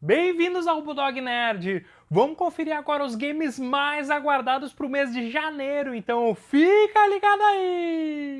Bem-vindos ao Bulldog Nerd! Vamos conferir agora os games mais aguardados para o mês de janeiro, então fica ligado aí!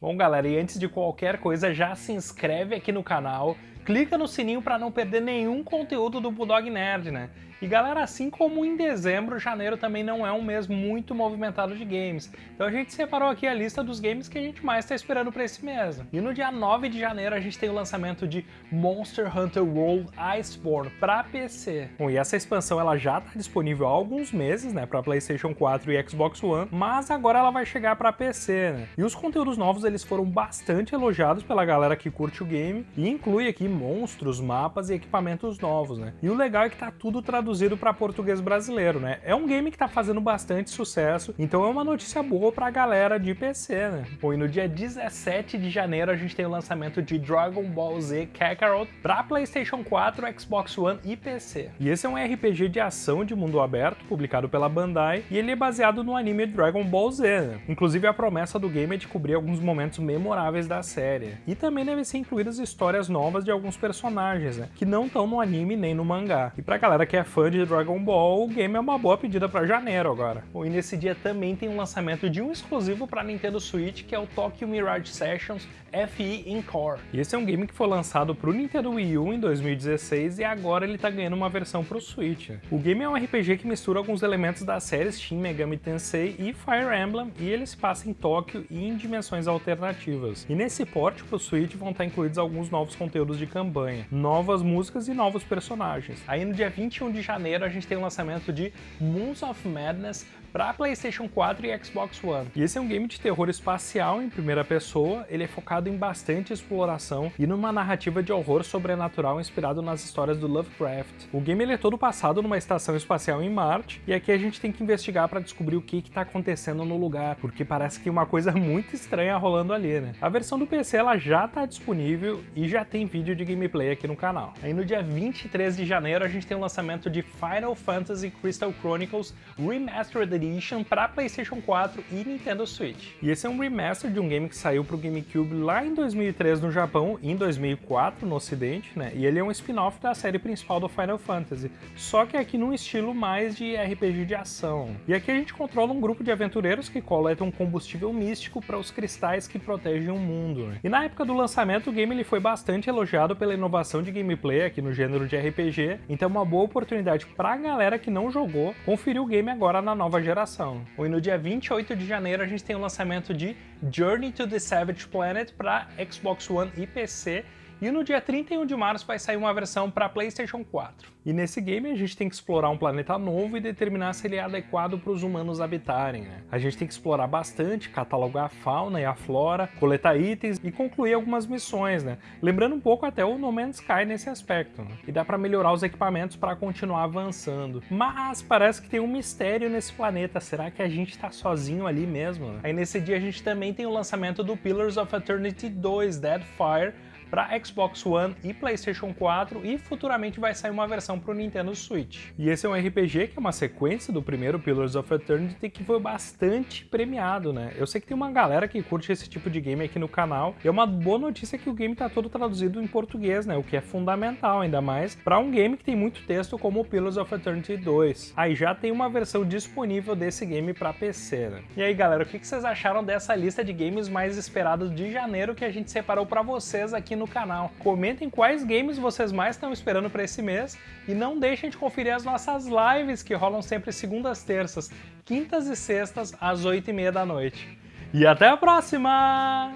Bom galera, e antes de qualquer coisa já se inscreve aqui no canal, clica no sininho para não perder nenhum conteúdo do Bulldog Nerd, né? E galera, assim como em dezembro, janeiro também não é um mês muito movimentado de games. Então a gente separou aqui a lista dos games que a gente mais está esperando para esse mês. E no dia 9 de janeiro a gente tem o lançamento de Monster Hunter World Iceborne para PC. Bom, e essa expansão ela já está disponível há alguns meses, né, para PlayStation 4 e Xbox One, mas agora ela vai chegar para PC, né? E os conteúdos novos eles foram bastante elogiados pela galera que curte o game e inclui aqui monstros, mapas e equipamentos novos, né? E o legal é que tá tudo traduzido traduzido para português brasileiro, né? É um game que tá fazendo bastante sucesso, então é uma notícia boa pra galera de PC, né? Bom, e no dia 17 de janeiro a gente tem o lançamento de Dragon Ball Z Kakarot para PlayStation 4, Xbox One e PC. E esse é um RPG de ação de mundo aberto, publicado pela Bandai, e ele é baseado no anime Dragon Ball Z, né? Inclusive a promessa do game é de cobrir alguns momentos memoráveis da série. E também devem ser incluídas histórias novas de alguns personagens, né? Que não estão no anime nem no mangá. E pra galera que é fã fã de Dragon Ball, o game é uma boa pedida para janeiro agora. Bom, e nesse dia também tem o um lançamento de um exclusivo para Nintendo Switch, que é o Tokyo Mirage Sessions FE Encore. E esse é um game que foi lançado para o Nintendo Wii U em 2016 e agora ele está ganhando uma versão para o Switch. O game é um RPG que mistura alguns elementos das séries Shin Megami Tensei e Fire Emblem e ele se passa em Tóquio e em dimensões alternativas. E nesse port para o Switch vão estar incluídos alguns novos conteúdos de campanha, novas músicas e novos personagens. Aí no dia 21 de janeiro a gente tem o lançamento de Moons of Madness para PlayStation 4 e Xbox One. E esse é um game de terror espacial em primeira pessoa, ele é focado em bastante exploração e numa narrativa de horror sobrenatural inspirado nas histórias do Lovecraft. O game ele é todo passado numa estação espacial em Marte, e aqui a gente tem que investigar para descobrir o que está acontecendo no lugar, porque parece que uma coisa muito estranha rolando ali, né? A versão do PC ela já está disponível e já tem vídeo de gameplay aqui no canal. Aí no dia 23 de janeiro a gente tem o lançamento de Final Fantasy Crystal Chronicles Remastered Edition para PlayStation 4 e Nintendo Switch. E esse é um remaster de um game que saiu para o GameCube lá em 2003 no Japão e em 2004 no ocidente, né? E ele é um spin-off da série principal do Final Fantasy, só que aqui num estilo mais de RPG de ação. E aqui a gente controla um grupo de aventureiros que coletam combustível místico para os cristais que protegem o mundo. Né? E na época do lançamento o game ele foi bastante elogiado pela inovação de gameplay aqui no gênero de RPG, então é uma boa oportunidade para a galera que não jogou conferir o game agora na nova geração geração. E no dia 28 de janeiro a gente tem o lançamento de Journey to the Savage Planet para Xbox One e PC, e no dia 31 de março vai sair uma versão para PlayStation 4. E nesse game a gente tem que explorar um planeta novo e determinar se ele é adequado para os humanos habitarem. Né? A gente tem que explorar bastante, catalogar a fauna e a flora, coletar itens e concluir algumas missões, né? Lembrando um pouco até o No Man's Sky nesse aspecto. Né? E dá para melhorar os equipamentos para continuar avançando. Mas parece que tem um mistério nesse planeta. Será que a gente está sozinho ali mesmo? Né? Aí nesse dia a gente também tem o lançamento do Pillars of Eternity 2 Deadfire para Xbox One e PlayStation 4 e futuramente vai sair uma versão para o Nintendo Switch. E esse é um RPG que é uma sequência do primeiro Pillars of Eternity que foi bastante premiado, né? Eu sei que tem uma galera que curte esse tipo de game aqui no canal e é uma boa notícia que o game está todo traduzido em português, né? O que é fundamental, ainda mais para um game que tem muito texto como o Pillars of Eternity 2. Aí já tem uma versão disponível desse game para PC, né? E aí galera, o que vocês acharam dessa lista de games mais esperados de janeiro que a gente separou para vocês aqui no no canal. Comentem quais games vocês mais estão esperando para esse mês e não deixem de conferir as nossas lives que rolam sempre segundas, terças, quintas e sextas às 8 e meia da noite. E até a próxima!